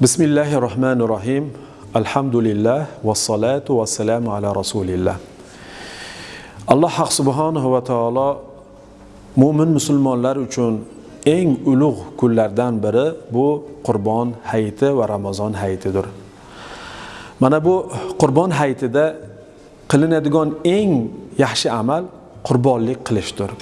bismillahi rohmanir rohim alhamdulillah vassalatu vassalamu ala rasulillah. Alloh haq subhanahu va taolo mo'min musulmonlar uchun eng ulug' kunlardan biri bu qurbon hayiti va ramazon hayitidir. Mana bu qurbon hayitida qilinadigan eng yaxshi amal qurbonlik qilishdir.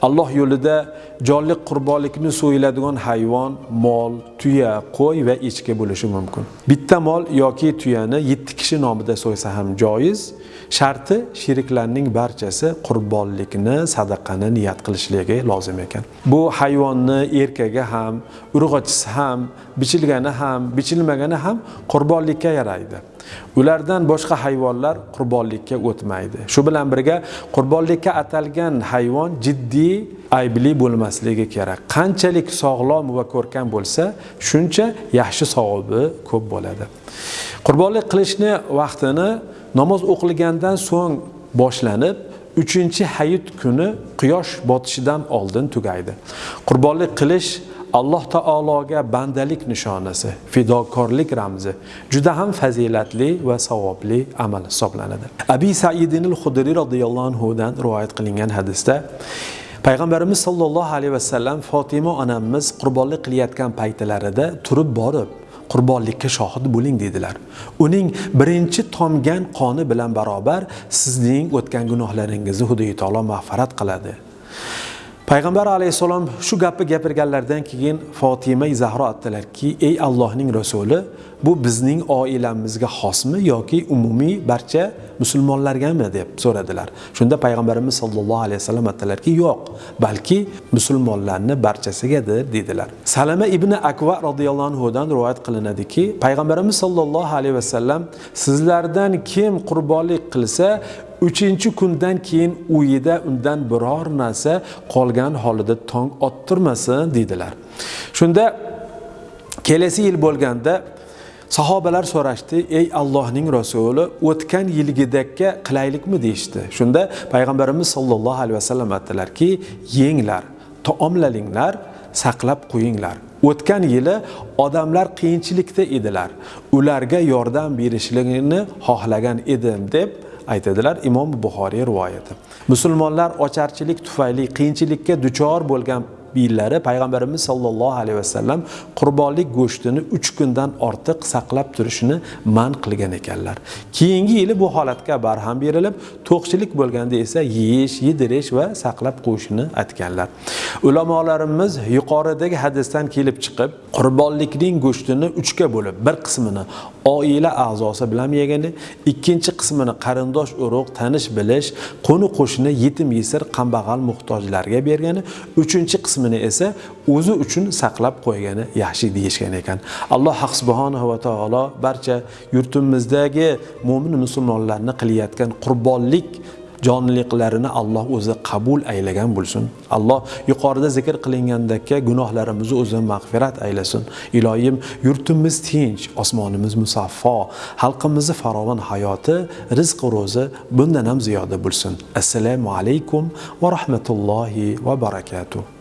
Alloh yo'lida jonli qurbonlikni so'yiladigan hayvon mol tuya qo'y va echki bo'lishi mumkin. Bitta mol yoki tuyani yetti kishi nomida so'ysa ham joiz. Sharti sheriklarning barchasi qurbonlikni sadaqani niyat qilishligi lozim ekan. Bu hayvonni erkagi ham urg'ochisi ham bichilgani ham bichilmagani ham qurbonlikka yaraydi. Ulardan boshqa hayvonlar qurbonlikka o'tmaydi. Shu bilan birga qurbonlikka atalgan hayvon jiddiy aybli bo'lmasligi kerak. Qanchalik sog'lom va ko'rkam bo'lsa shuncha yaxshi savobi ko'p bo'ladi. Qurbonlik qilishni vaqtini namoz o'qilgandan so'ng boshlanib uchinchi hayit kuni quyosh botishidan oldin tugaydi. Qurbonlik qilish alloh taologa bandalik nishonasi fidokorlik ramzi. Juda ham fazilatli va savobli amal hisoblanadi. Abi saidinil hudriy roziyallohu anhudan rivoyat qilingan hadisda payg'ambarimiz sollallohu alayhi vasallam fotima onamiz qurbonlik qilayotgan paytlarida turib borib qurbonlikka shohid bo'ling dedilar. Uning birinchi tomgan qoni bilan barobar sizning o'tgan gunohlaringizni xudoy taolo mag'firat qiladi. Payg'ambar alayhissalom shu gapni gapirganlaridan keyin fotima zahro aytdilarki ey allohning rasuli bu bizning oilamizga xosmi yoki umumiy barcha musulmonlargami? deb so'radilar. Shunda payg'ambarimiz sollallohu alayhi vasallam aytdilarki yo'q balki musulmonlarni barchasigadir dedilar. Salama ibn akva roziyallohu anhudan rivoyat qilinadiki payg'ambarimiz sollallohu alayhi vasallam sizlardan kim qurbonlik qilsa uchinchi kundan keyin uyida undan biror narsa qolgan holida tong ottirmasin deydilar. Shunda kelasi yil bo'lganda sahobalar so'rashdi ey allohning rasuli o'tgan yilgidakka qilaylikmi? deyishdi. Shunda payg'ambarimiz sollallohu alayhi vasallam aytdilarki yenglar taomlalinglar saqlab qo'yinglar. O'tgan yili odamlar qiyinchilikda edilar. Ularga yordam berishligini xohlagan edim deb aytadilar imom buxoriy rivoyati. Musulmonlar ocharchilik tufayli qiyinchilikka duchor bo'lgan yillari payg'ambarimiz sollallohu alayhi vasallam qurbonlik go'shtini uch kundan ortiq saqlab turishni man qilgan ekanlar. Keyingi yili bu holatga barham berilib to'qchilik bo'lganda esa yeyish yedirish va saqlab qo'yishni aytganlar. Ulamolarimiz yuqoridagi hadisdan kelib chiqib qurbonlikning go'shtini uchga bo'lib bir qismini oila a'zosi bilan yegani ikkinchi qismini qarindosh urug' tanish bilish qo'ni qo'shni yetim yesir kambag'al muhtojlarga bergani uchinchi qismi qismini esa o'zi uchun saqlab qo'ygani yaxshi deyishgan ekan. Alloh haq subhanahu va taolo barcha yurtimizdagi mo'min musulmonlarni qilayotgan qurbonlik jonliqlarini alloh o'zi qabul aylagan bo'lsin. Alloh yuqorida zikr qilingandekka gunohlarimizni o'zi mag'firat aylasin. Iloyim yurtimiz tinch osmonimiz musaffo xalqimizni farovon hayoti rizq ro'zi bundan ham ziyoda bo'lsin. Assalomu alaykum va rahmatullohi va barakatuh.